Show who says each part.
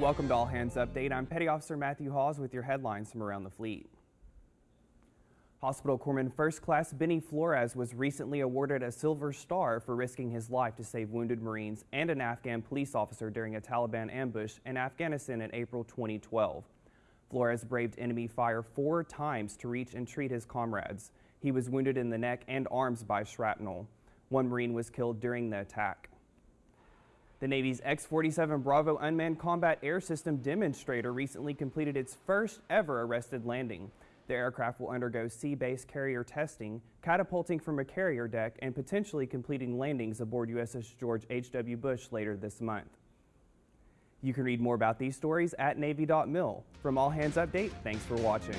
Speaker 1: Welcome to All Hands Update. I'm Petty Officer Matthew Hawes with your headlines from around the fleet. Hospital Corpsman First Class Benny Flores was recently awarded a Silver Star for risking his life to save wounded Marines and an Afghan police officer during a Taliban ambush in Afghanistan in April 2012. Flores braved enemy fire four times to reach and treat his comrades. He was wounded in the neck and arms by shrapnel. One Marine was killed during the attack. The Navy's X-47 Bravo unmanned combat air system demonstrator recently completed its first ever arrested landing. The aircraft will undergo sea-based carrier testing, catapulting from a carrier deck and potentially completing landings aboard USS George H.W. Bush later this month. You can read more about these stories at Navy.mil. From All Hands Update, thanks for watching.